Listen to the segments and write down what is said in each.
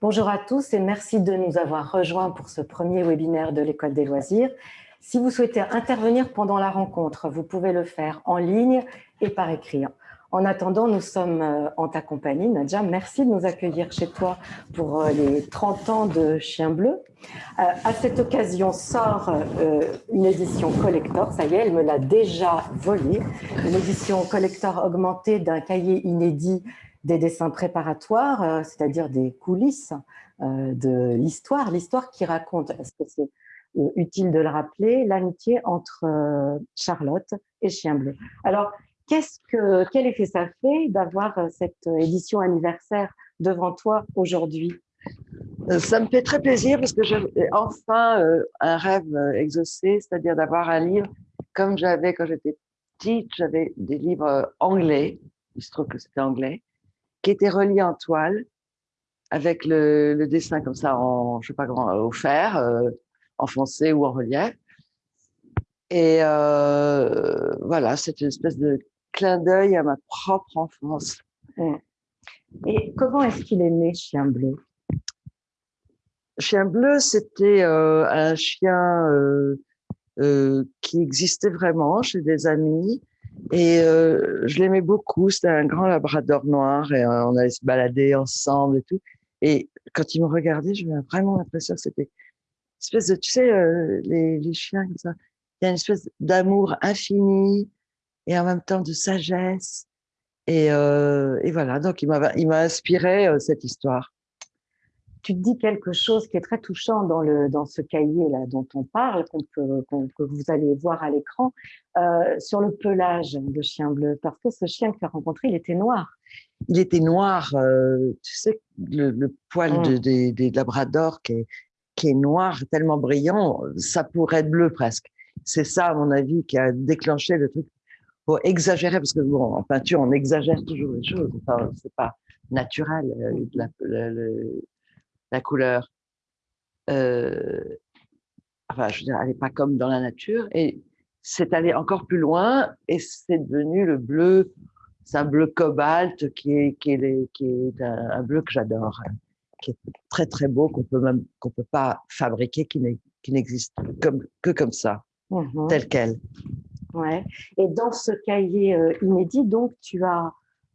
Bonjour à tous et merci de nous avoir rejoints pour ce premier webinaire de l'École des loisirs. Si vous souhaitez intervenir pendant la rencontre, vous pouvez le faire en ligne et par écrit. En attendant, nous sommes euh, en ta compagnie. Nadja, merci de nous accueillir chez toi pour euh, les 30 ans de Chien Bleu. Euh, à cette occasion sort une édition collector, ça y est, elle me l'a déjà volée, une édition collector augmentée d'un cahier inédit des dessins préparatoires, c'est-à-dire des coulisses de l'histoire, l'histoire qui raconte, est-ce que c'est utile de le rappeler, l'amitié entre Charlotte et Chien Bleu. Alors, que, quel effet ça fait d'avoir euh, cette édition anniversaire devant toi aujourd'hui? Euh, ça me fait très plaisir parce que j'ai enfin euh, un rêve exaucé, c'est-à-dire d'avoir un livre comme j'avais quand j'étais petite. J'avais des livres anglais, il se trouve que c'était anglais, qui étaient reliés en toile avec le, dessin comme ça en, je sais pas comment, au fer, en foncé ou en relief. Et voilà, c'est une espèce de clin d'œil à ma propre enfance. Et comment est-ce qu'il est né, Chien Bleu? Chien Bleu, c'était euh, un chien euh, euh, qui existait vraiment chez des amis. Et je l'aimais beaucoup. C'était un grand labrador noir et on allait se balader ensemble et tout. Et quand il me regardait, j'avais vraiment l'impression que c'était une espèce de, tu sais, les, les, chiens comme ça. Il y a une espèce d'amour infini, et en même temps de sagesse. Et, euh, et voilà, donc il m'a inspiré euh, cette histoire. Tu te dis quelque chose qui est très touchant dans, le, dans ce cahier là dont on parle, peut, que vous allez voir à l'écran, euh, sur le pelage de chien bleu, parce que ce chien que tu as rencontré, il était noir. Il était noir, tu sais, le, le poil de, mmh. des, labradors qui est, qui est noir, tellement brillant, ça pourrait être bleu presque. C'est ça, à mon avis, qui a déclenché le truc faut exagérer, parce que bon, en peinture, on exagère toujours les choses. Enfin, c'est pas naturel, euh, la, la, couleur. Euh, enfin, je veux dire, elle n'est pas comme dans la nature. Et c'est allé encore plus loin et c'est devenu le bleu. C'est un bleu cobalt qui est, qui est, qui est un, bleu que j'adore, hein, qui est très très beau, qu'on peut même qu'on peut pas fabriquer, qui n'existe comme, que comme ça, mmh tel quel. Ouais. Et dans ce cahier euh, inédit, donc, tu as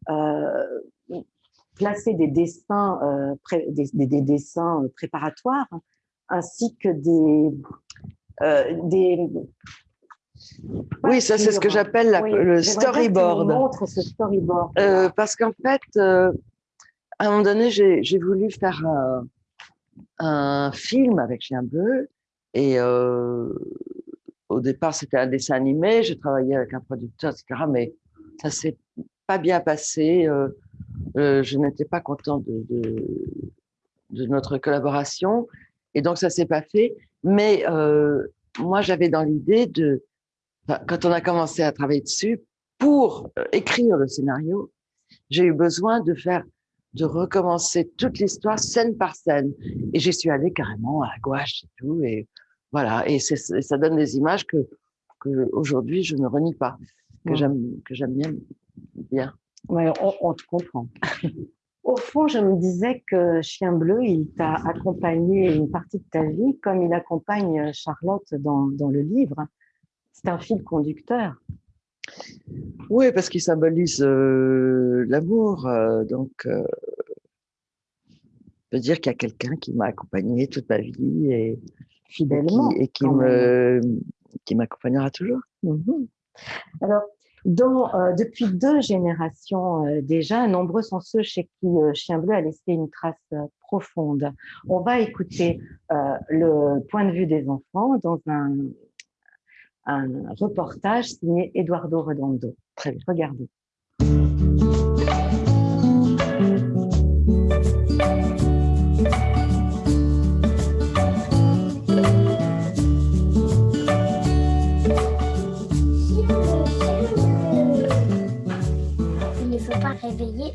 euh, placé des dessins, euh, des, dessins préparatoires, ainsi que des, des oui, ça c'est ce que j'appelle le storyboard. montre ce storyboard. parce qu'en fait, à un moment donné, j'ai voulu faire un, un, film avec Chien Bleu et au départ, c'était un dessin animé, j'ai travaillé avec un producteur, etc. Mais ça s'est pas bien passé. Euh, euh, je n'étais pas content de, notre collaboration. Et donc, ça s'est pas fait. Mais euh, moi, j'avais dans l'idée de, quand on a commencé à travailler dessus, pour écrire le scénario, j'ai eu besoin de faire, de recommencer toute l'histoire scène par scène. Et j'y suis allée carrément à gouache et tout. Et voilà, et ça donne des images que, que aujourd'hui je ne renie pas, que j'aime bien. bien. Ouais, on, te comprend. Au fond, je me disais que Chien Bleu, il t'a accompagné une partie de ta vie, comme il accompagne Charlotte dans, dans le livre. C'est un fil conducteur. Oui, parce qu'il symbolise euh, l'amour. Euh, donc, euh, peut dire qu'il y a quelqu'un qui m'a accompagné toute ma vie et fidèlement. Et qui, qui m'accompagnera toujours. Mhm. Alors, dans, euh, depuis deux générations euh, déjà, nombreux sont ceux chez qui euh, Chien Bleu a laissé une trace profonde. On va écouter le point de vue des enfants dans un, un reportage signé Eduardo Redondo. Très bien, regardez.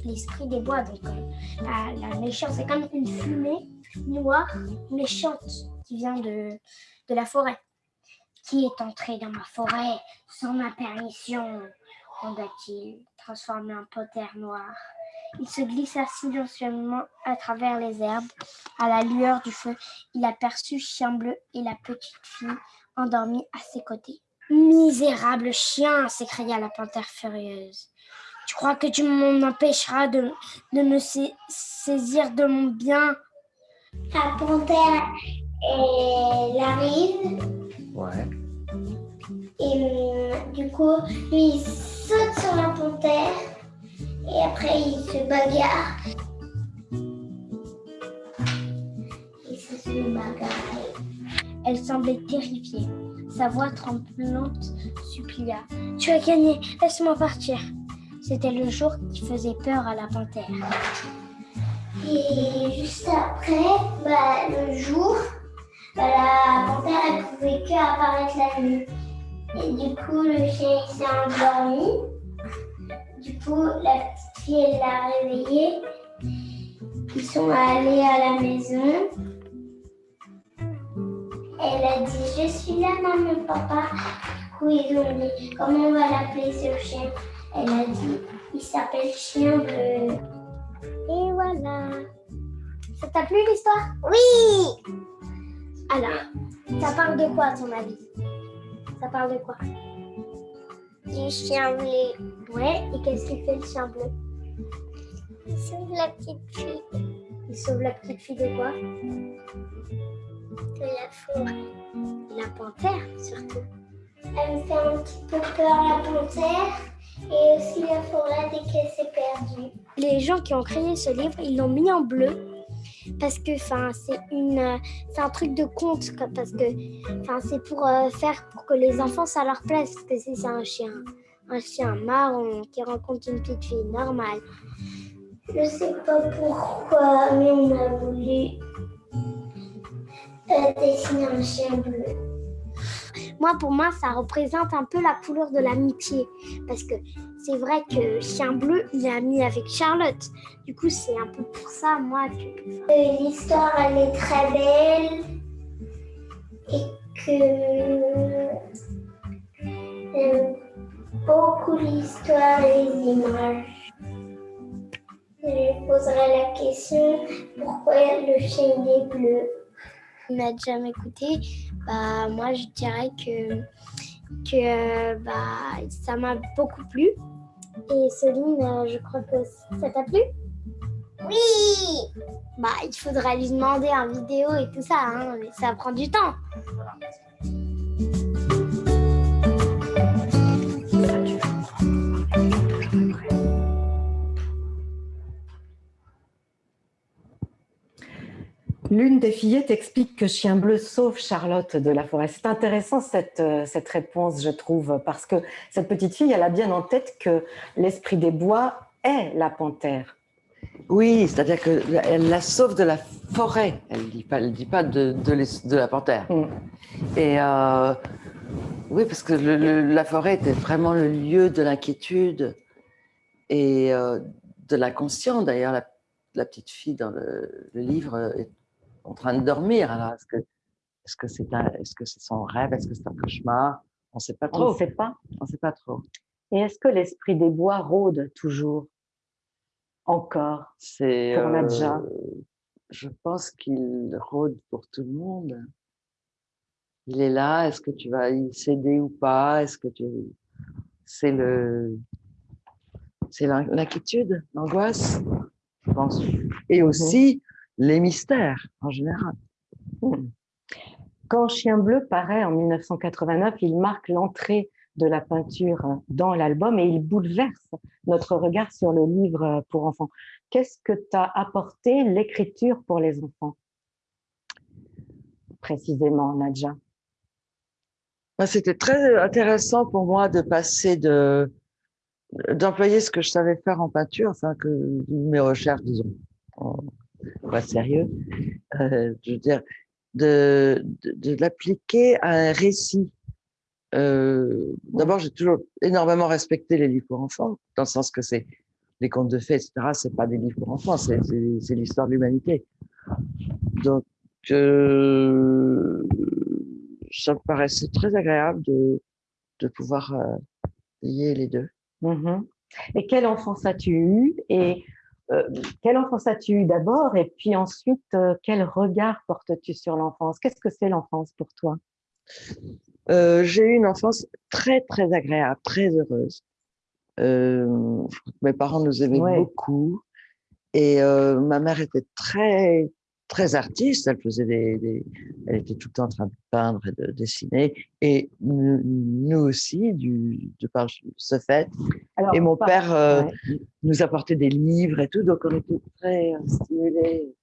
L'esprit des bois. Donc euh, la, la méchante, c'est comme une fumée noire méchante qui vient de, de la forêt. Qui est entré dans ma forêt sans ma permission demanda-t-il, transformé en panthère noire. Il se glissa silencieusement à travers les herbes. À la lueur du feu, il aperçut Chien Bleu et la petite fille endormie à ses côtés. Misérable chien s'écria la panthère furieuse. Tu crois que tu m'en empêcheras de, de me saisir de mon bien? La panthère, elle arrive. Ouais. Et euh, du coup, lui, il saute sur la panthère. Et après, il se bagarre. Il se bagarre. Elle semblait terrifiée. Sa voix tremblante supplia. Tu as gagné, laisse-moi partir. C'était le jour qui faisait peur à la panthère. Et juste après, bah, le jour, bah, la panthère, elle pouvait que apparaître la nuit. Et du coup, le chien s'est endormi. Du coup, la petite fille, l'a réveillé. Ils sont allés à la maison. Elle a dit, je suis là, maman, papa. Du coup, ils ont dit, comment on va l'appeler ce chien? Elle a dit, il s'appelle Chien Bleu. Et voilà. Ça t'a plu l'histoire? Oui Alors, ça parle de quoi à ton avis? Ça parle de quoi? Du chien bleu. Ouais, et qu'est-ce qu'il fait le chien bleu? Il sauve la petite fille Il sauve la petite fille de quoi? De la forêt. La panthère, surtout. Elle me fait un petit peu peur, la panthère, et aussi la forêt dès qu'elle s'est perdue. Les gens qui ont créé ce livre, ils l'ont mis en bleu parce que enfin c'est une c'est un truc de conte parce que enfin c'est pour euh, faire pour que les enfants ça leur plaise parce que si c'est un chien un chien marron qui rencontre une petite fille normale Je sais pas pourquoi, mais on a voulu euh, dessiner un chien bleu. Moi pour moi ça représente un peu la couleur de l'amitié parce que c'est vrai que chien bleu il est ami avec Charlotte du coup c'est un peu pour ça moi que Euh, L'histoire, elle est très belle et que j'aime beaucoup l'histoire et les images. Je lui poserai la question pourquoi le chien est bleu? il n'a jamais écouté, bah, moi je dirais que, que bah, ça m'a beaucoup plu. Et Céline, euh, je crois que ça t'a plu? Oui Bah, il faudra lui demander en vidéo et tout ça, hein, mais ça prend du temps. L'une des fillettes explique que Chien Bleu sauve Charlotte de la forêt. C'est intéressant cette, euh, cette réponse, je trouve, parce que cette petite fille, elle a bien en tête que l'esprit des bois est la panthère. Oui, c'est-à-dire qu'elle la sauve de la forêt. Elle ne dit pas, elle dit pas de, de, l'es- de la panthère. Mm. Et euh, oui, parce que le- le- la forêt était vraiment le lieu de l'inquiétude et euh, de l'inconscient. D'ailleurs, la, la petite fille dans le, le livre est en train de dormir. Alors, est-ce que est-ce que c'est est-ce que c'est son rêve Est-ce que c'est un cauchemar? On ne sait pas On ne trop. sait pas. On ne sait pas trop. Et est-ce que l'esprit des bois rôde toujours Encore C'est. Pour Nadja? je pense qu'il rôde pour tout le monde. Il est là. Est-ce que tu vas y céder ou pas? Est-ce que tu. C'est le. C'est l'in- l'inquiétude, l'angoisse, je pense. Et aussi les mystères en général. Quand Chien Bleu paraît en 1989, il marque l'entrée de la peinture dans l'album et il bouleverse notre regard sur le livre pour enfants. Qu'est-ce que t'a apporté l'écriture pour les enfants? Précisément, Nadja. Bah, C'était très intéressant pour moi de passer de d'employer ce que je savais faire en peinture, enfin que mes recherches, disons, en- pas sérieux, euh, je veux dire, de, de, l'appliquer à un récit. Euh, D'abord, j'ai toujours énormément respecté les livres pour enfants, dans le sens que c'est les contes de fées, etc., c'est pas des livres pour enfants, c'est l'histoire de l'humanité. Donc, euh, ça me paraissait très agréable de, de pouvoir lier les deux. Mmh et quelle enfance as-tu eu euh, quelle enfance as-tu eu d'abord Et puis ensuite, quel regard portes-tu sur l'enfance? Qu'est-ce que c'est l'enfance pour toi? J'ai eu une enfance très, très agréable, très heureuse. mes parents nous aimaient beaucoup. Et ma mère était très, très artiste. Elle faisait des, elle était tout le temps en train de peindre et de dessiner. Et nous, aussi, du, de par ce fait. et mon père euh, nous apportait des livres et tout, donc on était très stimulés.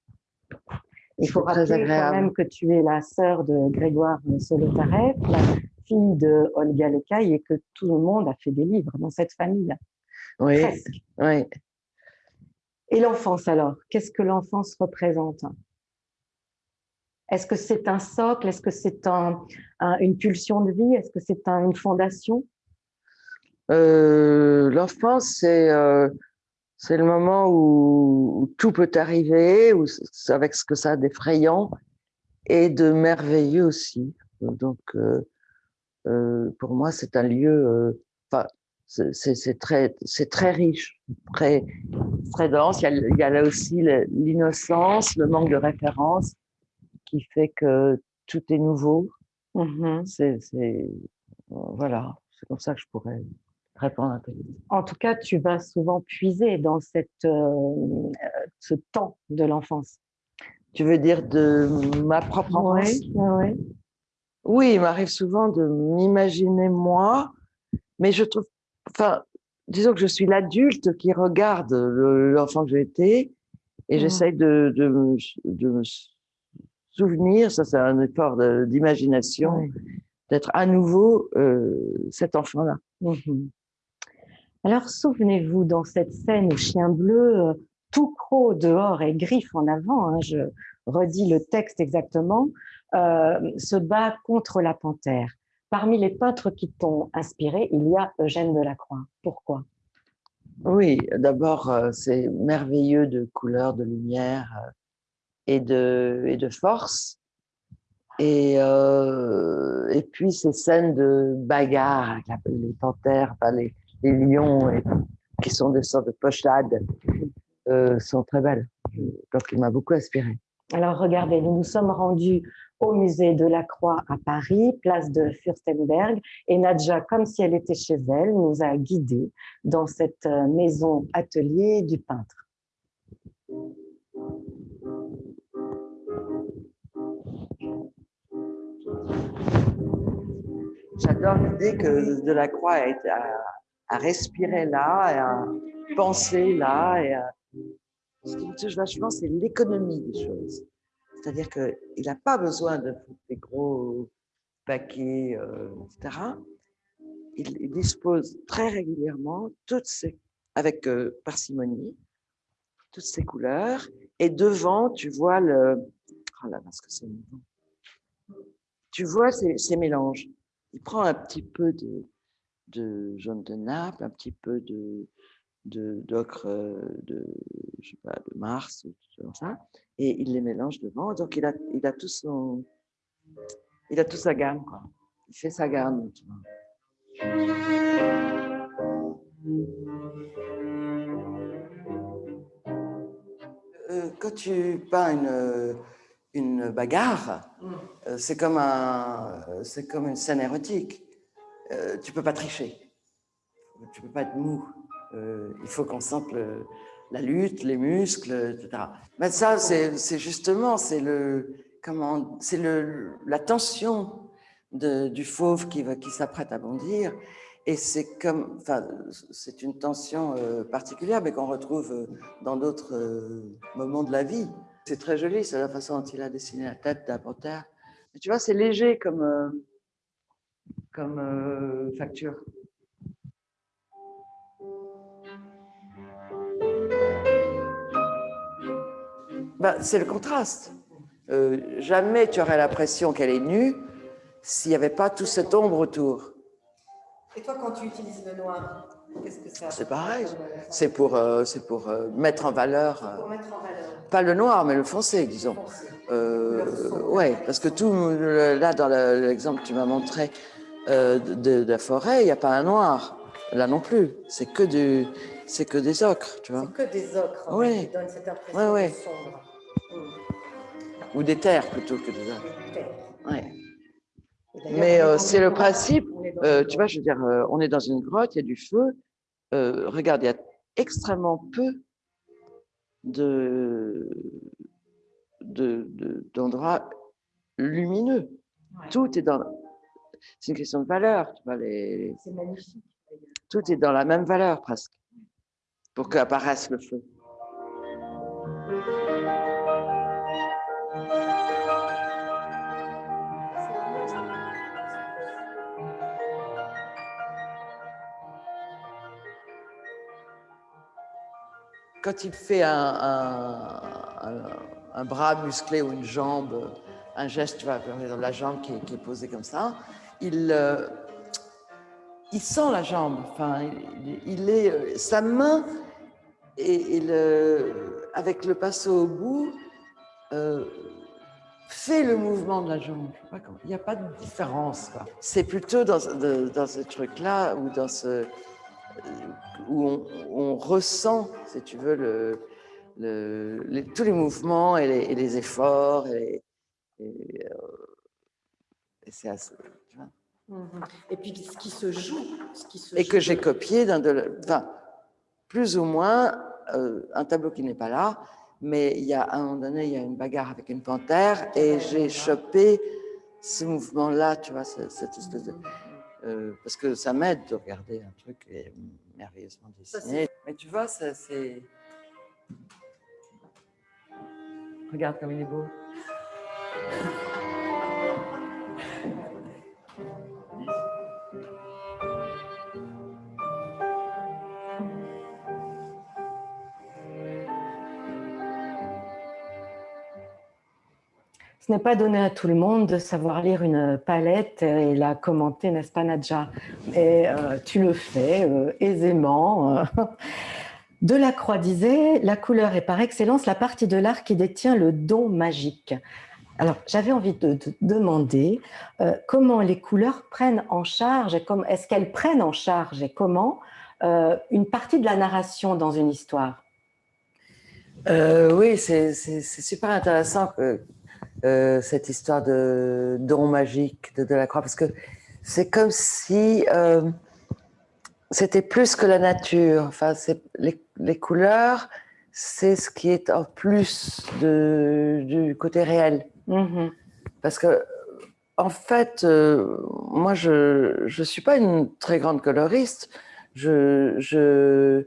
Il faut rappeler quand même que tu es la sœur de Grégoire Solotareff, la fille de Olga Lecaille, et que tout le monde a fait des livres dans cette famille. Oui, oui. Et l'enfance alors Qu'est-ce que l'enfance représente? Est-ce que c'est un socle? Est-ce que c'est une pulsion de vie? Est-ce que c'est une fondation? Euh, L'enfance, euh, c'est le moment où, tout peut arriver, où, avec ce que ça a d'effrayant et de merveilleux aussi. Donc, euh, pour moi, c'est un lieu, c'est très, riche, très, dense. Il il y a là aussi l'innocence, le manque de référence qui fait que tout est nouveau. Mmh c'est, voilà, c'est comme ça que je pourrais répondre à ta question. En tout cas, tu vas souvent puiser dans cette, euh, ce temps de l'enfance. Tu veux dire de ma propre enfance? Oui, oui. il m'arrive souvent de m'imaginer moi, mais je trouve, enfin, disons que je suis l'adulte qui regarde l'enfant que j'ai été et mmh. j'essaye de, de, de, souvenir, ça c'est un effort d'imagination, d'être à nouveau euh, cet enfant-là. Mhm. Alors souvenez-vous, dans cette scène au chien bleu, euh, tout croc dehors et griffe en avant, hein, je redis le texte exactement, euh, se bat contre la panthère. Parmi les peintres qui t'ont inspiré, il y a Eugène Delacroix. Pourquoi? Oui, d'abord, c'est merveilleux de couleurs, de lumière, et de, force. Et, euh, et puis ces scènes de bagarre les panthères, les, les, lions, qui sont des sortes de pochades, euh, sont très belles. Donc il m'a beaucoup inspiré. Alors regardez, nous nous sommes rendus au musée de la Croix à Paris, place de Fürstenberg, et Nadja, comme si elle était chez elle, nous a guidés dans cette euh, maison atelier du peintre. J'adore l'idée que Delacroix a, à, respirer là, à penser là. Et Ce qui me touche vachement, c'est l'économie des choses. C'est-à-dire qu'il n'a pas besoin de des gros paquets, euh, etc. Il, dispose très régulièrement, toutes ces, avec euh, parcimonie, toutes ces couleurs. Et devant, tu vois le... Oh là, parce que c'est Tu vois ces mélanges il prend un petit peu de, jaune de Naples, un petit peu de d'ocre pas, de Mars, ou tout ça, et il les mélange devant. Donc il a, il a tout son, il a toute sa gamme, quoi. Il fait sa gamme. Euh, quand tu peins une, une bagarre, mm. euh, c'est comme, un, c'est comme une scène érotique. Euh, tu peux pas tricher. Tu peux pas être mou. Euh, il faut qu'on sente la lutte, les muscles, etc. Mais ça, c'est justement, c'est le, comment, c'est le, la tension de, du fauve qui, qui s'apprête à bondir. Et c'est comme, enfin, c'est une tension particulière, mais qu'on retrouve dans d'autres moments de la vie. C'est très joli, c'est la façon dont il a dessiné la tête d'un panthère. tu vois, c'est léger comme, euh, comme euh, facture. Ben, c'est le contraste. Euh, jamais tu aurais l'impression qu'elle est nue s'il n'y avait pas toute cette ombre autour. Et toi, quand tu utilises le noir, C'est pareil. C'est pour, euh, c'est pour euh, mettre en valeur, Pour mettre en valeur. Pas le noir, mais le foncé, disons. Euh, ouais, parce que tout, là, dans le- l'exemple que tu m'as montré euh, de, de la forêt, il n'y a pas un noir. Là non plus. C'est que du, que des ocres, tu vois. C'est que des ocres en Oui. fait, qui donnent cette impression Ouais, ouais. sombre. Mm. Ou des terres plutôt que des ocres. Ouais. Mais euh, c'est le principe. Euh, tu vois, je veux dire, on est dans une grotte, il y a du feu. Regarde, il y a extrêmement peu de de- de- d'endroits lumineux. Ouais. Tout est dans. C'est une question de valeur. Tu vois, les, C'est magnifique. tout est dans la même valeur presque pour qu'apparaisse le feu. Quand il fait un, bras musclé ou une jambe, un geste, tu vois, la jambe qui est, posée comme ça, il, euh, sent la jambe. Enfin, il, est, euh, sa main et, avec le pinceau au bout euh, fait le mouvement de la jambe. Il n'y a pas de différence. C'est plutôt dans, ce truc-là ou dans ce où on, on ressent, si tu veux, le, le- les- tous les mouvements et les, et les efforts. Et, et, euh, et c'est assez- tu vois. Mhm. Et puis ce qui se joue, ce qui se et que j'ai copié d'un de, le- enfin, plus ou moins euh, un tableau qui n'est pas là, mais il y a à un moment donné, il y a une bagarre avec une panthère et j'ai chopé ce mouvement-là, tu vois, ce- cette espèce de, euh, parce que ça m'aide de regarder un truc est merveilleusement dessiné. Mais tu vois, ça c'est. Regarde comme il est beau. Ce n'est pas donné à tout le monde de savoir lire une palette et la commenter, n'est-ce pas, Nadja? Et euh, tu le fais euh, aisément. euh. Delacroix disait La couleur est par excellence la partie de l'art qui détient le don magique. Alors, j'avais envie de te demander euh, comment les couleurs prennent en charge, est-ce qu'elles prennent en charge et comment une partie de la narration dans une histoire? Oui, c'est super intéressant que, euh, cette histoire de don magique de Delacroix, parce que c'est comme si euh, c'était plus que la nature. Enfin, les, les couleurs, c'est ce qui est en plus de, du côté réel. Mhm. Parce que, en fait, euh, moi, je ne suis pas une très grande coloriste. Je, je,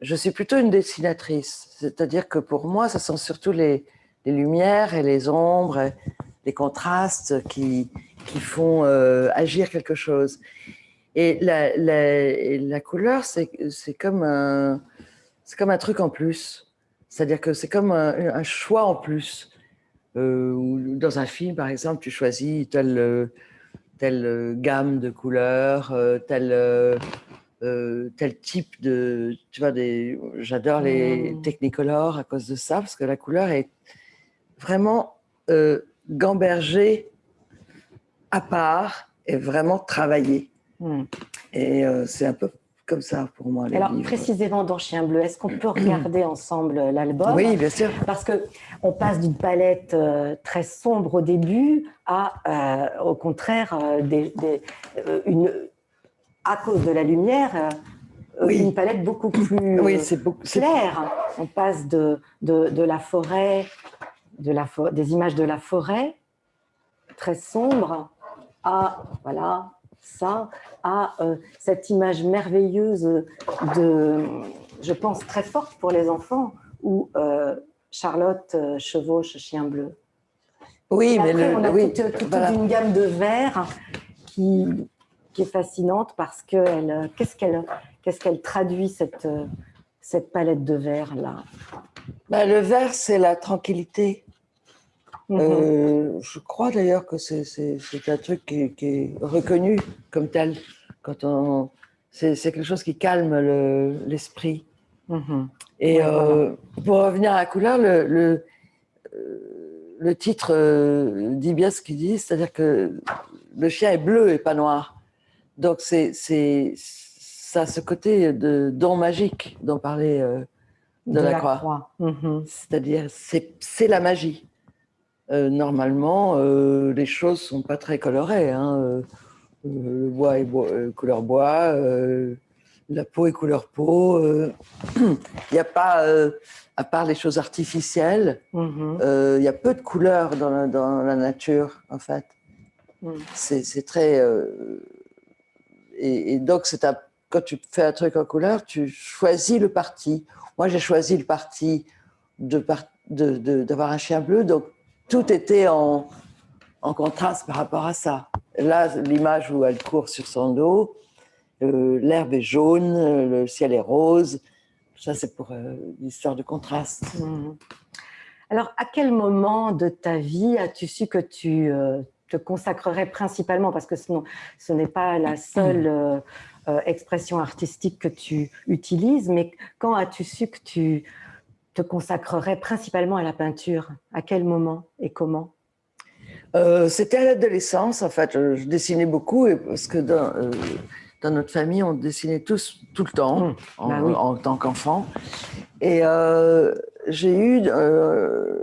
je suis plutôt une dessinatrice. C'est-à-dire que pour moi, ce sont surtout les, les lumières et les ombres, les contrastes qui, qui font euh, agir quelque chose. Et la, la, la couleur, c'est comme, un- comme un truc en plus. C'est-à-dire que c'est comme un, un choix en plus. Euh, dans un film, par exemple, tu choisis telle, telle gamme de couleurs, euh, tel, euh, tel type de. Tu vois, j'adore les Mm. technicolores à cause de ça, parce que la couleur est vraiment euh, gambergée à part et vraiment travaillée. Mhm. Et euh, c'est un peu comme ça pour moi. Les Alors, livres. précisément dans Chien Bleu, est-ce qu'on peut regarder ensemble l'album? Oui, bien sûr. Parce que on passe d'une palette euh, très sombre au début à, euh, au contraire, euh, des, des- euh, une, à cause de la lumière, euh, Oui. une palette beaucoup plus Oui, euh, beaucoup. claire. On passe de, de, de la forêt, de la fo- des images de la forêt très sombre à voilà ça à euh, cette image merveilleuse de je pense très forte pour les enfants où euh, Charlotte euh, chevauche chien bleu. Oui, mais le, on a oui, toute, toute voilà. une gamme de verts qui, qui est fascinante parce que qu'est-ce qu'elle qu'est-ce qu'elle traduit cette, cette palette de verts là. Bah, le vert, c'est la tranquillité. Mhm. Euh, je crois d'ailleurs que c'est un truc qui, est- qui est reconnu comme tel. Quand on, c'est quelque chose qui calme l'esprit. Mhm. Et Ouais, euh, pour revenir à la couleur, le, le, euh, le titre euh, dit bien ce qu'il dit, c'est-à-dire que le chien est bleu et pas noir. Donc c'est ça a ce côté de don magique dont parlait euh, de, la, croix. Mhm. C'est-à-dire c'est c'est la magie. Euh, normalement, euh, les choses sont pas très colorées. hein. Euh, le bois est couleur bois, la peau est couleur peau. Il n'y a pas, à part les choses artificielles, Mhm. il y a peu de couleurs dans la, dans la nature, en fait. Mm. C'est très. et, et donc, c'est quand tu fais un truc en couleur, tu choisis le parti. Moi, j'ai choisi le parti de par- de- de- d'avoir un chien bleu, donc tout était en, en contraste par rapport à ça. Là, l'image où elle court sur son dos, euh, l'herbe est jaune, le ciel est rose. Ça, c'est pour euh, l'histoire de contraste. Mhm. Alors, à quel moment de ta vie as-tu su que tu euh, te consacrerais principalement, parce que sinon, ce n'est pas la seule euh, expression artistique que tu utilises, mais quand as-tu su que tu te consacrerais principalement à la peinture À quel moment et comment? Euh, C'était à l'adolescence, en fait. Je, je dessinais beaucoup et parce que dans, euh, dans notre famille, on dessinait tous tout le temps Mmh, en, bah oui. en tant qu'enfant. Et euh, j'ai eu,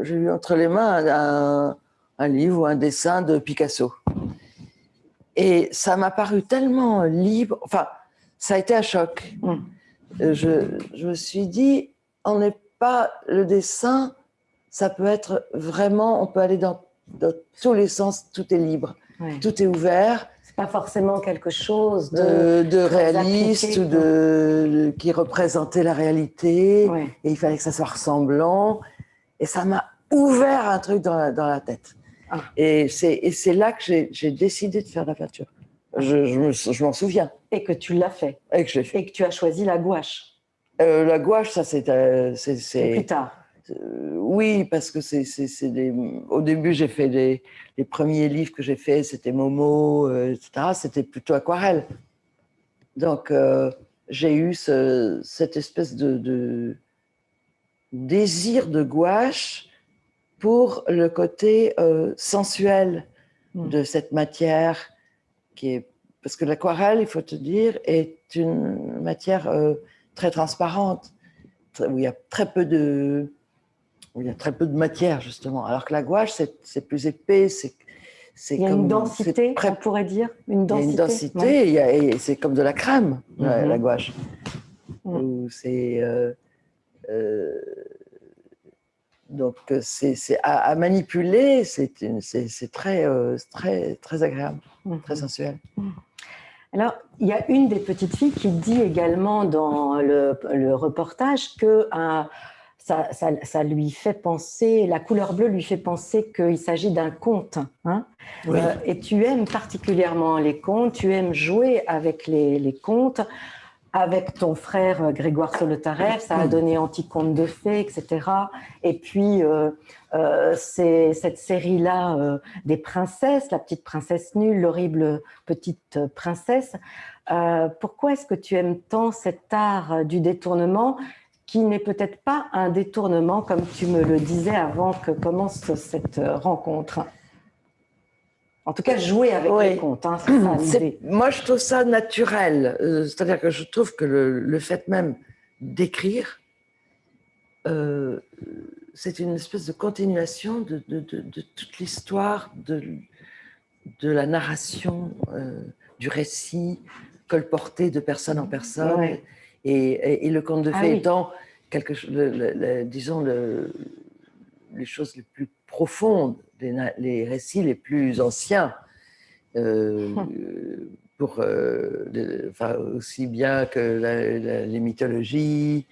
j'ai eu entre les mains un, un livre ou un dessin de Picasso. Et ça m'a paru tellement libre. Enfin, ça a été un choc. Mmh. Euh, Je, je me suis dit, on n'est pas le dessin. Ça peut être vraiment, on peut aller dans, dans tous les sens. Tout est libre, Ouais. tout est ouvert C'est pas forcément quelque chose de. de, de très réaliste ou de, de- qui représentait la réalité Ouais. et il fallait que ça soit ressemblant et ça m'a ouvert un truc dans la, dans la tête Ah. et c'est là que j'ai j'ai décidé de faire la peinture je, je me- je m'en souviens Et que tu l'as fait. et que je l'ai fait Et que tu as choisi la gouache. Euh, la gouache ça c'est euh, plus tard. euh, oui, parce que c'est, des... au début, j'ai fait des... les premiers livres que j'ai faits, c'était Momo, euh, etc. C'était plutôt aquarelle. Donc, j'ai eu ce- cette espèce de, de désir de gouache pour le côté sensuel Mm. de cette matière qui est parce que l'aquarelle, il faut te dire, est une matière très transparente, où il y a très peu de où il y a très peu de matière justement, alors que la gouache c'est plus épais, c'est Il y a comme une densité, très- on pourrait dire. Une il y a densité. une densité, ouais. c'est comme de la crème, la, Mhm. la gouache. Mhm. Où C'est euh, euh, donc c'est à, à manipuler, c'est très euh, très très agréable, Mhm. très sensuel. Alors, il y a une des petites filles qui dit également dans le, le reportage que un- ça, ça- ça lui fait penser, la couleur bleue lui fait penser qu'il s'agit d'un conte. hein. Oui. Euh, et tu aimes particulièrement les contes, tu aimes jouer avec les, les contes. Avec ton frère euh, Grégoire Solotarev, ça a Mm. donné Anticonte de fées, etc. Et puis, euh, euh, c'est cette série-là euh, des princesses, la petite princesse nulle, l'horrible petite princesse. Pourquoi est-ce que tu aimes tant cet art du détournement qui n'est peut-être pas un détournement comme tu me le disais avant que commence cette rencontre? En tout cas, jouer avec Oui. les contes, hein, c'est ça C'est- l'idée. moi, je trouve ça naturel. Euh, C'est-à-dire que je trouve que le, le fait même d'écrire, euh, c'est une espèce de continuation de, de- de- de toute l'histoire de, la narration, euh, du récit colporté de personne en personne. Ouais. Et, et- et le conte de Ah fées oui. étant, quelque, le- disons, le- les choses les plus profondes, les, récits les plus anciens, euh, pour, euh, enfin, aussi bien que la- la- les mythologies.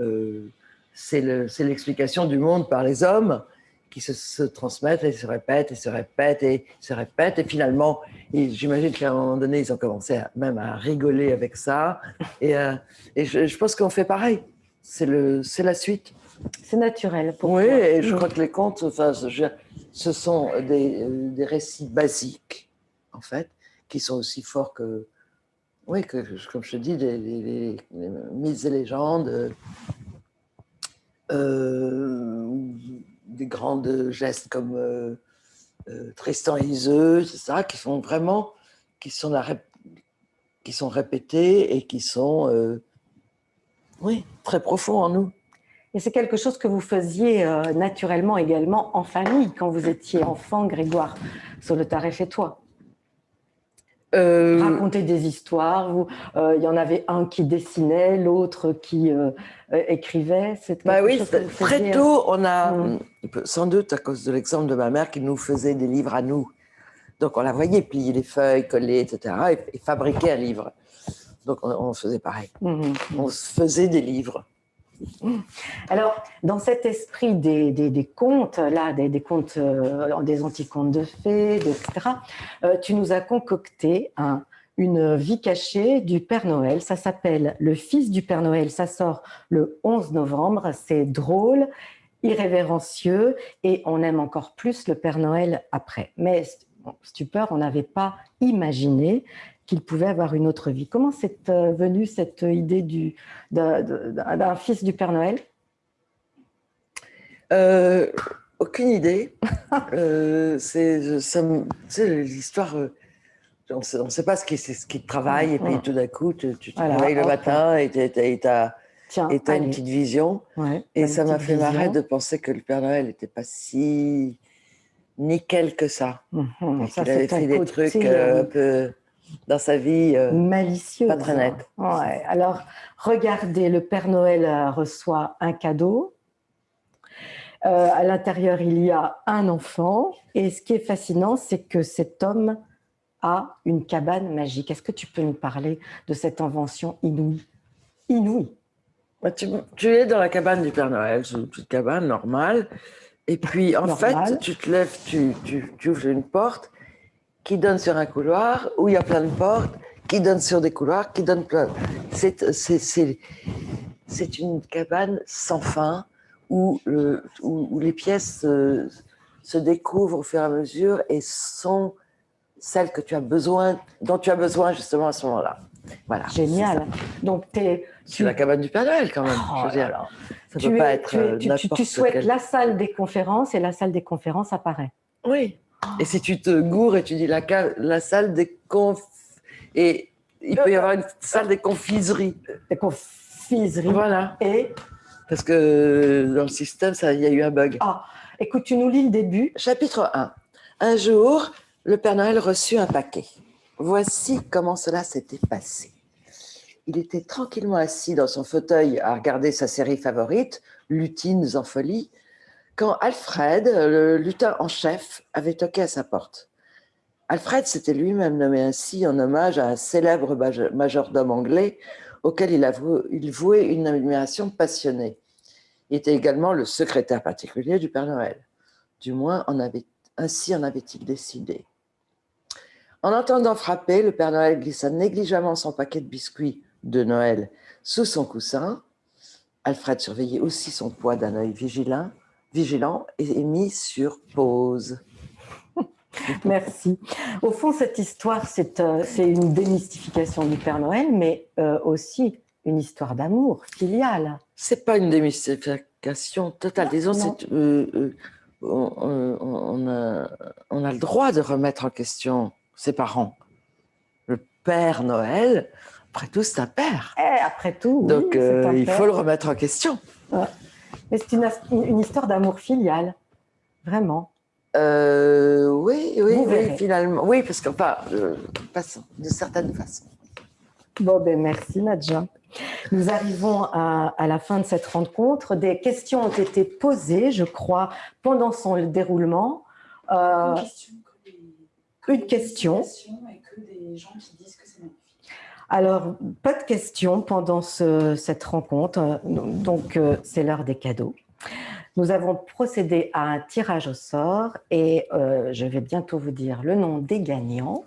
euh, c'est le- c'est l'explication du monde par les hommes qui se, se transmettent et se répètent et se répètent et se répètent. Et finalement, j'imagine qu'à un moment donné, ils ont commencé à- même à rigoler avec ça. Et, et je, je pense qu'on fait pareil. C'est la suite. C'est naturel pour Oui, toi. et je crois que les contes, enfin, je- ce sont des, euh, des récits basiques, en fait, qui sont aussi forts que. oui, que, comme je te dis, les, les, mythes et légendes, euh, des grands gestes comme euh, euh, Tristan et Iseux, c'est ça, qui sont vraiment, qui sont, qui sont répétés et qui sont, oui, très profonds en nous. Et c'est quelque chose que vous faisiez naturellement également en famille, quand vous étiez enfant, Grégoire Solotareff et toi euh, Raconter des histoires. Euh, il y en avait un qui dessinait, l'autre qui euh, écrivait. Bah oui, très tôt, on a, mm. sans doute à cause de l'exemple de ma mère qui nous faisait des livres à nous. Donc on la voyait plier les feuilles, coller, etc. et, fabriquer un livre. Donc on, faisait pareil. Mm-hmm. On faisait des livres. Alors, dans cet esprit des, des, contes, là, des, des contes, euh, des anticontes de fées, etc., euh, tu nous as concocté une vie cachée du Père Noël. Ça s'appelle Le Fils du Père Noël. Ça sort le 11 novembre. C'est drôle, irrévérencieux et on aime encore plus le Père Noël après. Mais stupeur, on n'avait pas imaginé qu'il pouvait avoir une autre vie. Comment c'est euh, venu cette idée d'un fils du Père Noël? Euh, Aucune idée. euh, c'est l'histoire. Euh, on ne sait pas ce qui, ce qui travaille, et puis tout d'un coup, tu, tu te réveilles le matin et tu as, une petite vision. et ça m'a fait marrer de penser que le Père Noël n'était pas si nickel que ça. Mmh, ça il avait fait des trucs un peu dans sa vie euh, malicieuse. Pas très nette. Ouais. Alors, regardez, le Père Noël euh, reçoit un cadeau. Euh, à l'intérieur, il y a un enfant. Et ce qui est fascinant, c'est que cet homme a une cabane magique. Est-ce que tu peux nous parler de cette invention inouïe? Inouïe. Bah, tu, es dans la cabane du Père Noël, c'est une petite cabane normale. Et puis, en fait, tu te lèves, tu, tu, tu ouvres une porte qui donne sur un couloir où il y a plein de portes, qui donnent sur des couloirs, qui donnent plein. C'est une cabane sans fin où, le, où, les pièces se, découvrent au fur et à mesure et sont celles que tu as besoin, dont tu as besoin justement à ce moment-là. Voilà. Génial. Donc, es, tu... la cabane du Père Noël quand même. Oh je ça ne peut pas être euh, tu, tu, tu souhaites la salle des conférences et la salle des conférences apparaît. Oui. Et si tu te gourres et tu dis la, la salle des conf... Et il peut y avoir une salle des confiseries. Des confiseries. Voilà. Et? Parce que dans le système, il y a eu un bug. Ah, écoute, tu nous lis le début. Chapitre 1. Un jour, le Père Noël reçut un paquet. Voici comment cela s'était passé. Il était tranquillement assis dans son fauteuil à regarder sa série favorite, Lutines en folie, quand Alfred, le lutin en chef, avait toqué à sa porte. Alfred s'était lui-même nommé ainsi en hommage à un célèbre majordome anglais auquel il, vouait une admiration passionnée. Il était également le secrétaire particulier du Père Noël. Du moins, ainsi en avait-il décidé. En entendant frapper, le Père Noël glissa négligemment son paquet de biscuits de Noël sous son coussin. Alfred surveillait aussi son poids d'un œil vigilant vigilant et mis sur pause. Merci. Au fond, cette histoire, c'est euh, une démystification du Père Noël, mais euh, aussi une histoire d'amour filial. C'est pas une démystification totale. Disons, euh, on, a, on, a, le droit de remettre en question ses parents. Le Père Noël, après tout, c'est un père. Eh, après tout, Donc, il faut le remettre en question. Mais c'est une, histoire d'amour filial, vraiment. Euh, oui, oui, oui, finalement. Oui, parce que pas, euh, de certaines façons. Bon, ben merci Nadja. Nous arrivons à, la fin de cette rencontre. Des questions ont été posées, je crois, pendant son déroulement. Euh, une question. Et que des gens qui disent que c'est alors, pas de questions pendant cette rencontre, donc euh, c'est l'heure des cadeaux. Nous avons procédé à un tirage au sort et euh, je vais bientôt vous dire le nom des gagnants.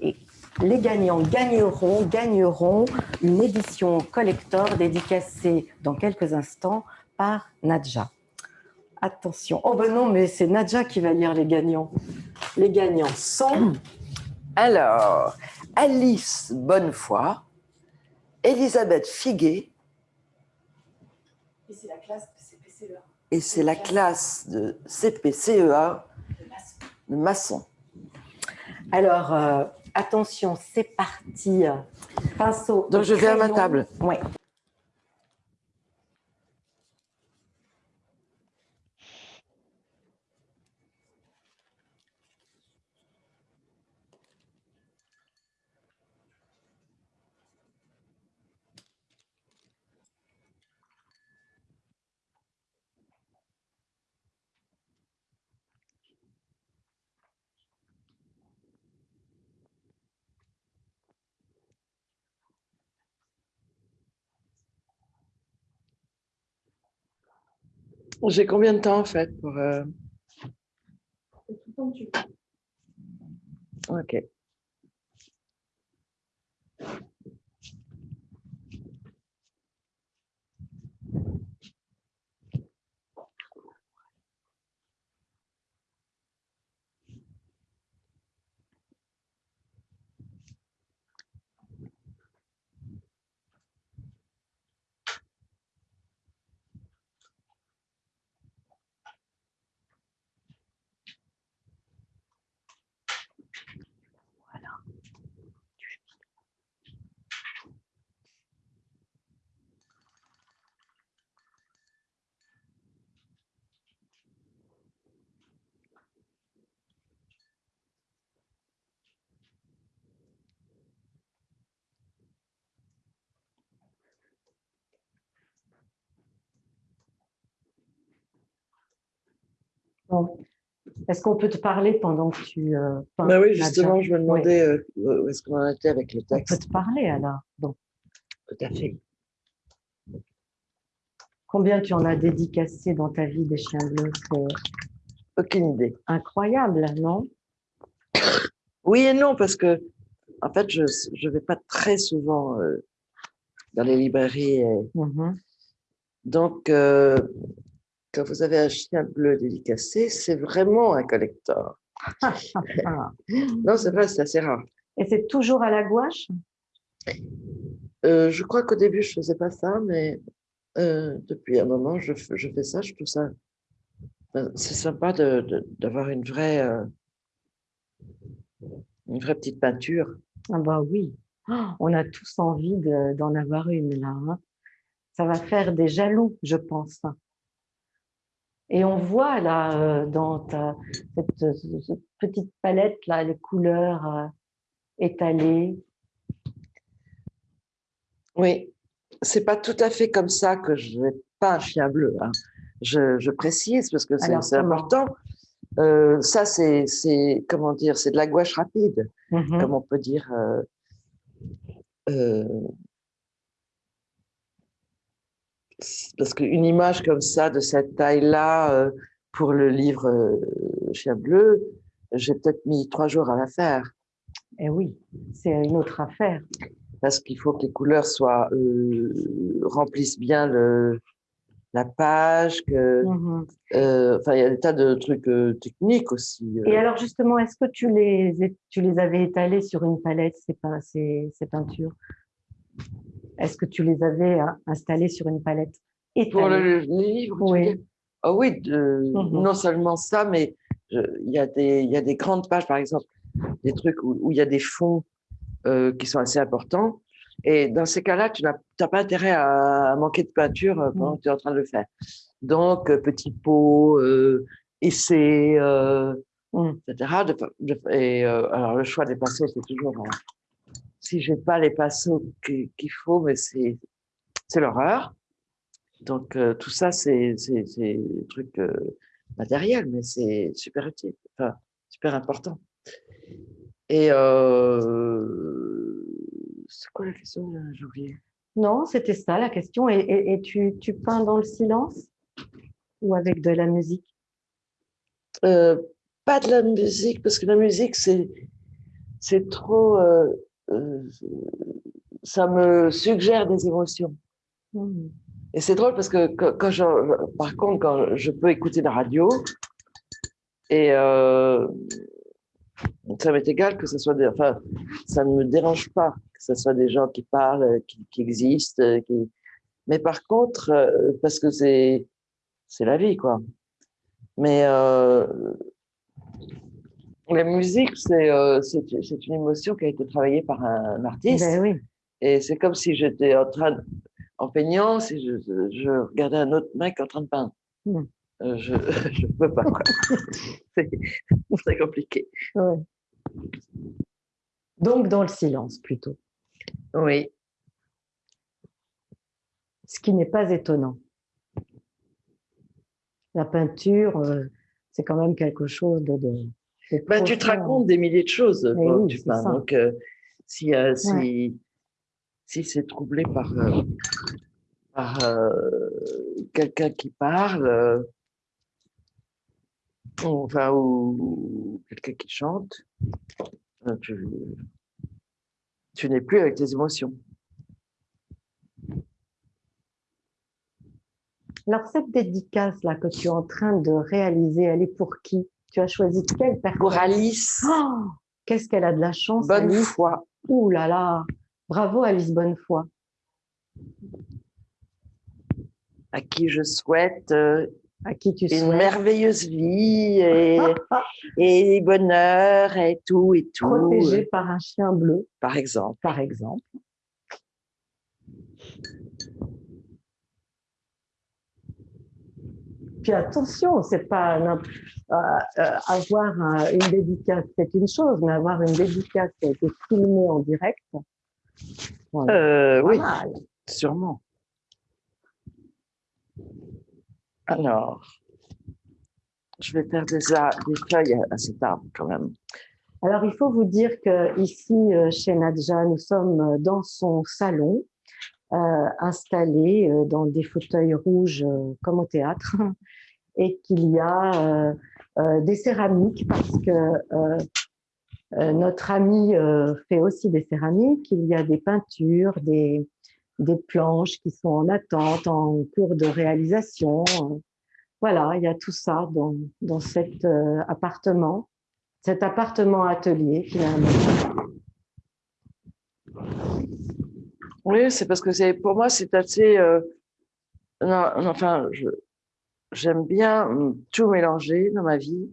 Et les gagnants gagneront, gagneront une édition collector dédicacée dans quelques instants par Nadja. Attention. Oh ben non, mais c'est Nadja qui va lire les gagnants. Les gagnants sont... Alors, Alice Bonnefoy, Elisabeth Figuet. Et c'est la classe de CPCEA. Et c'est la classe de CPCEA de maçon. Alors, euh, attention, c'est parti. Pinceau. Donc, je vais à ma table. Oui. J'ai combien de temps en fait pour. Euh... Ok. Est-ce qu'on peut te parler pendant que tu. Euh, bah oui, justement, je me demandais euh, où est-ce qu'on en était avec le texte. On peut te parler alors. Bon. Tout à fait. Combien tu en as dédicacé dans ta vie des chiens bleus? Aucune idée. Incroyable, non? Oui et non, parce que en fait, je ne vais pas très souvent euh, dans les librairies. Mmh donc, euh, quand vous avez un chien bleu dédicacé, c'est vraiment un collector. non, c'est vrai, c'est assez rare. Et c'est toujours à la gouache? Euh, Je crois qu'au début, je ne faisais pas ça, mais euh, depuis un moment, je, je, fais ça. Je trouve ça. c'est sympa d'avoir une vraie. Euh, une vraie petite peinture. Ah, bah oui. Oh, on a tous envie d'en avoir une là. Hein. Ça va faire des jaloux, je pense. Et on voit là, euh, dans ta, cette, petite palette, là, les couleurs euh, étalées. Oui, c'est pas tout à fait comme ça que je n'ai pas un chien bleu. Hein. Je, je, précise parce que c'est important. Euh, ça, c'est, comment dire, c'est de la gouache rapide, mmh comme on peut dire. Euh, parce qu'une image comme ça, de cette taille-là, euh, pour le livre euh, Chien bleu, j'ai peut-être mis trois jours à la faire. Eh oui, c'est une autre affaire. Parce qu'il faut que les couleurs soient euh, remplissent bien le, la page, que, mmh enfin, il y a des tas de trucs techniques aussi. Et alors justement, est-ce que tu les, tu les avais étalés sur une palette, ces peintures? Est-ce que tu les avais hein, installés sur une palette Pour le, livre Oui. Oh oui, mhm. non seulement ça, mais il y, a des, y a des grandes pages, par exemple, des trucs où, il y a des fonds euh, qui sont assez importants. Et dans ces cas-là, tu n'as pas intérêt à, manquer de peinture euh, pendant mhm. que tu es en train de le faire. Donc, euh, petit pot, essai, mhm. etc. et alors, le choix des pinceaux, c'est toujours si j'ai pas les pinceaux qu'il faut, mais c'est l'horreur. Donc, euh, tout ça, c'est des trucs euh, matériels, mais c'est super utile, enfin, super important. Et euh, c'est quoi la question J'ai oublié. Non, c'était ça la question. Et, et, tu, tu, peins dans le silence ou avec de la musique? Pas de la musique, parce que la musique, c'est trop euh, ça me suggère des émotions. Mmh. Et c'est drôle parce que quand, je, par contre, quand je peux écouter la radio, et, euh, ça m'est égal que ce soit des, enfin, ça ne me dérange pas que ce soit des gens qui parlent, qui, qui existent, qui, mais par contre, euh, parce que c'est, c'est la vie, quoi. Mais euh, la musique, c'est, euh, c'est, une émotion qui a été travaillée par un, artiste. Ben oui. Et c'est comme si j'étais en train, de, en peignant, si je, je, regardais un autre mec en train de peindre. Mm. Euh, je ne peux pas. c'est très compliqué. Ouais. Donc dans le silence plutôt. Oui. Ce qui n'est pas étonnant. La peinture, euh, c'est quand même quelque chose de. de, ben, tu te racontes des milliers de choses Mais quand oui, tu c'est peins. ça. Donc, euh, si, euh, si, Ouais. si c'est troublé par, euh, par quelqu'un qui parle, ou, enfin, ou quelqu'un qui chante, tu, tu n'es plus avec tes émotions. Alors cette dédicace là que tu es en train de réaliser, elle est pour qui? Tu as choisi quelle personne Pour Alice, Oh, Qu'est-ce qu'elle a de la chance bonne Alice. foi. Ouh là là Bravo Alice Bonnefoy. à qui je souhaite euh, À qui tu une souhaites merveilleuse vie et, et bonheur et tout et tout, protégée par un chien bleu, par exemple. par exemple. Puis attention, c'est pas euh, euh, avoir un- une dédicace, c'est une chose, mais avoir une dédicace qui a été filmée en direct, voilà, Euh, oui, mal. sûrement. Alors, je vais faire des, des feuilles à, cet arbre quand même. Alors, il faut vous dire que ici, chez Nadja, nous sommes dans son salon, euh, installé euh, dans des fauteuils rouges euh, comme au théâtre, et qu'il y a des céramiques parce que notre ami fait aussi des céramiques. Il y a des peintures, des, des planches qui sont en attente, en cours de réalisation. Voilà, il y a tout ça dans, dans cet euh, appartement cet appartement atelier finalement. Oui, c'est parce que pour moi c'est assez. euh, enfin, j'aime bien hum, tout mélanger dans ma vie,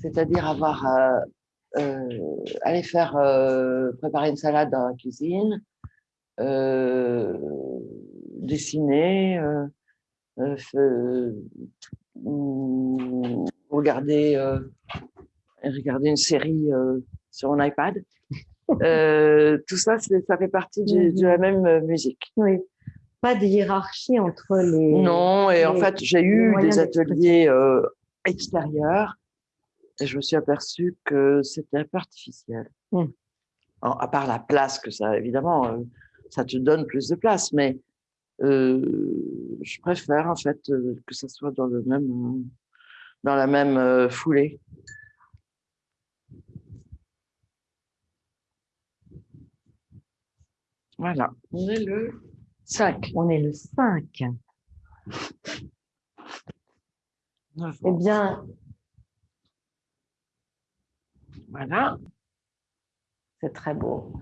c'est-à-dire avoir euh, euh, aller faire euh, préparer une salade dans la cuisine, dessiner, ou regarder regarder une série sur mon iPad. Euh, tout ça, ça fait partie du- de la même euh, musique. Oui. Pas de hiérarchie entre les. Non, et en fait, j'ai eu des ateliers euh, extérieurs et je me suis aperçue que c'était un peu artificiel. Mm. En- à part la place que ça, évidemment, euh, ça te donne plus de place, mais je préfère en fait que ça soit dans le même, dans la même foulée. Voilà, on est le 5 On est le 5. Eh bien, Voilà. c'est très beau.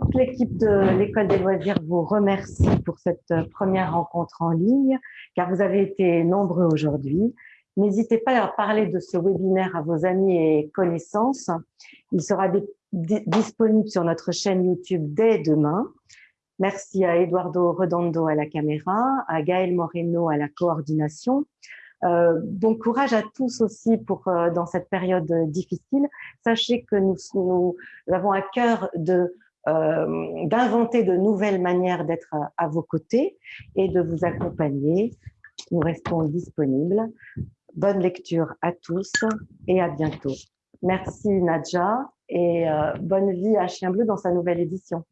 Toute l'équipe de l'École des loisirs vous remercie pour cette première rencontre en ligne, car vous avez été nombreux aujourd'hui. N'hésitez pas à parler de ce webinaire à vos amis et connaissances. Il sera disponible sur notre chaîne YouTube dès demain. Merci à Eduardo Redondo à la caméra, à Gaël Moreno à la coordination. Euh, bon courage à tous aussi pour euh, dans cette période euh, difficile. Sachez que nous, nous avons à cœur de euh, d'inventer de nouvelles manières d'être à, à vos côtés et de vous accompagner. Nous restons disponibles. Bonne lecture à tous et à bientôt. Merci Nadja et euh, bonne vie à Chien Bleu dans sa nouvelle édition.